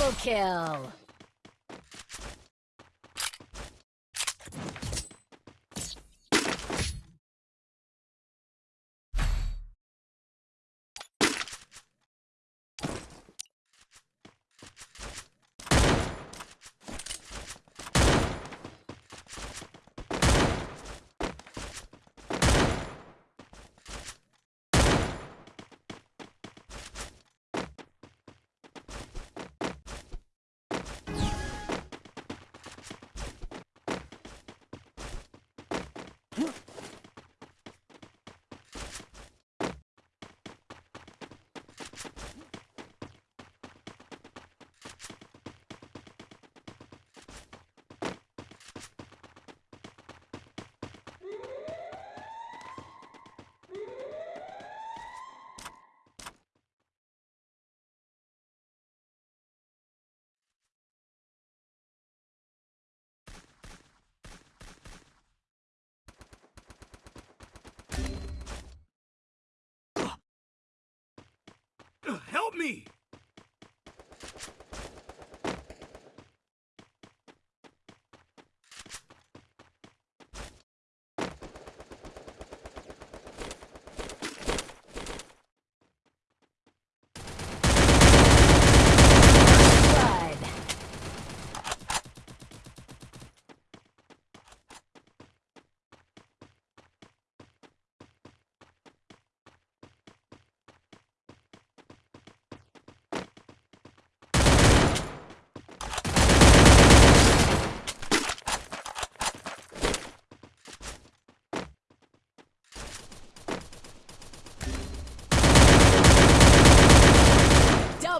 Double kill. Help me!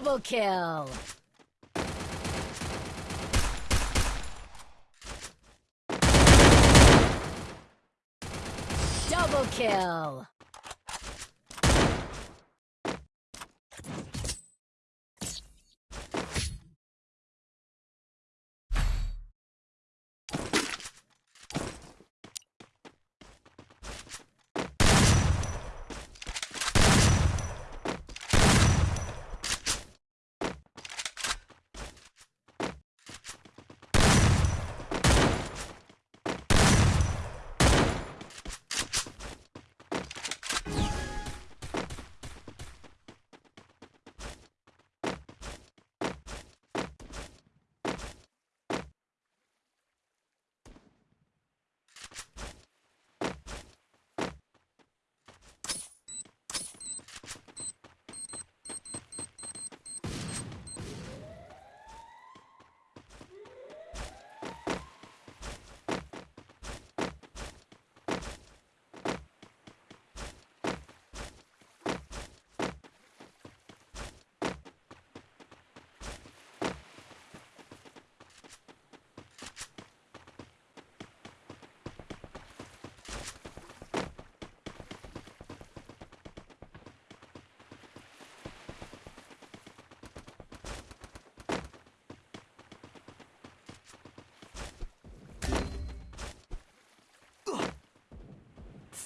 Blood. Double kill. Double kill.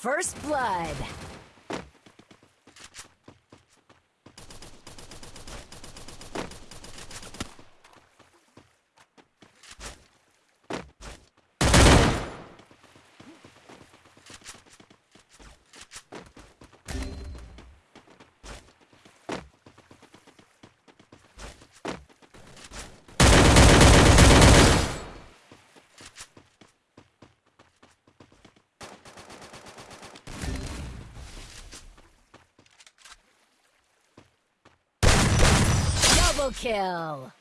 First blood. Kill.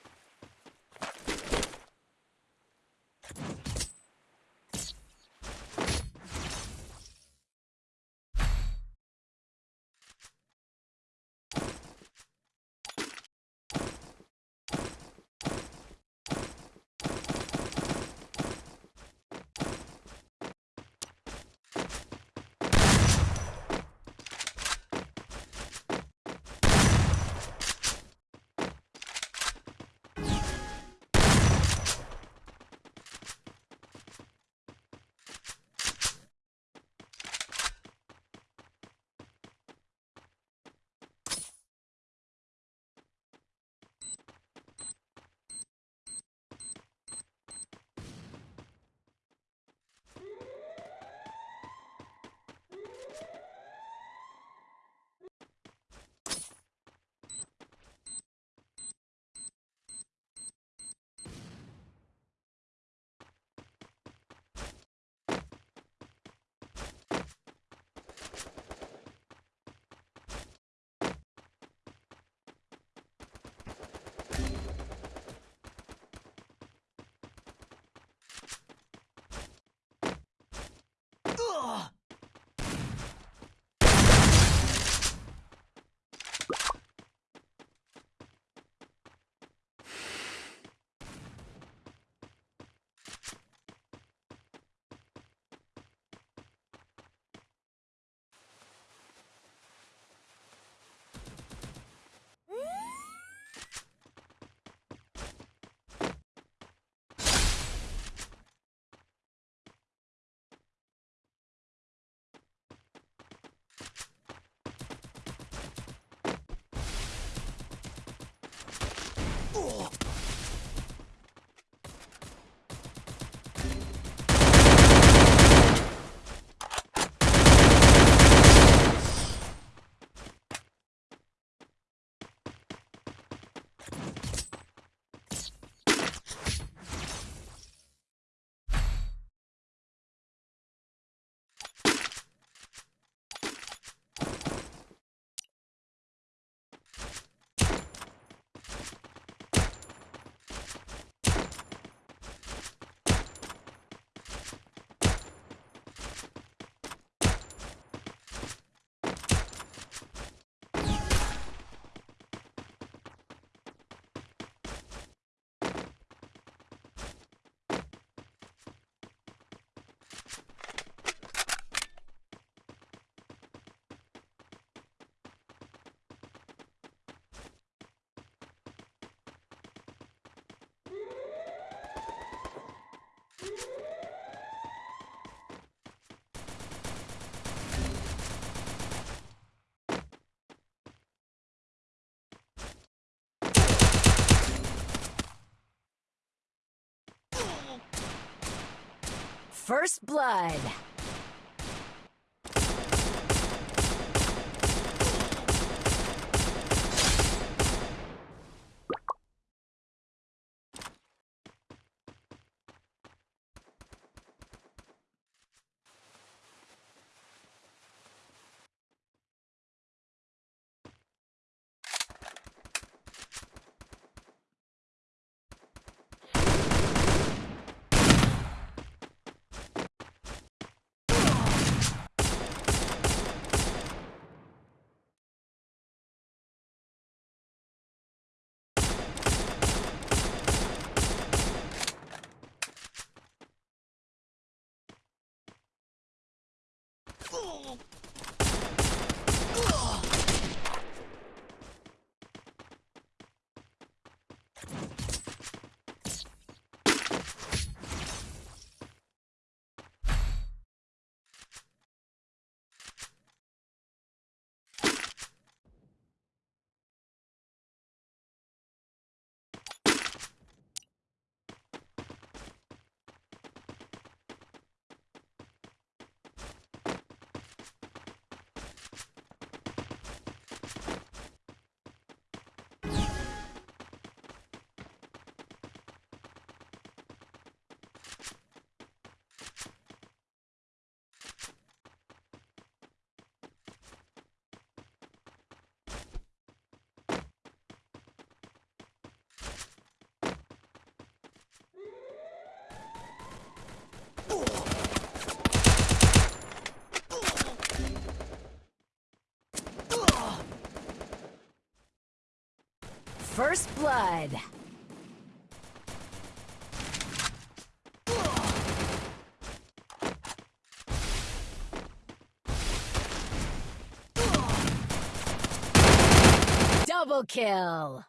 First Blood. First blood. Double kill.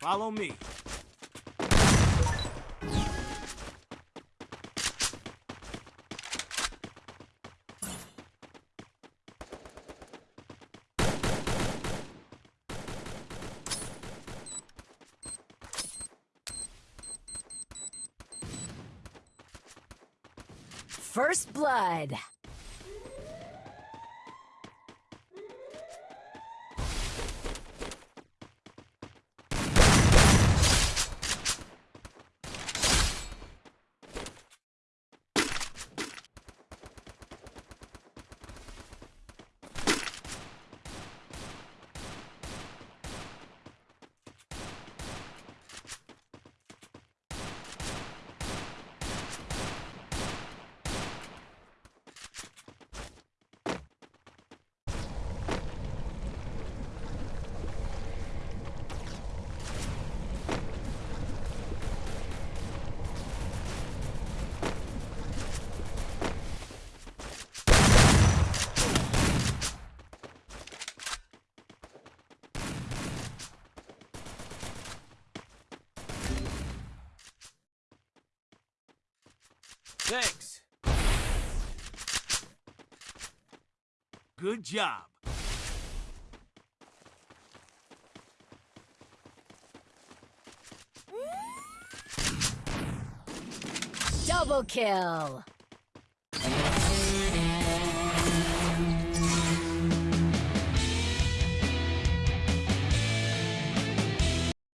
Follow me. First blood. Thanks. Good job. Double kill.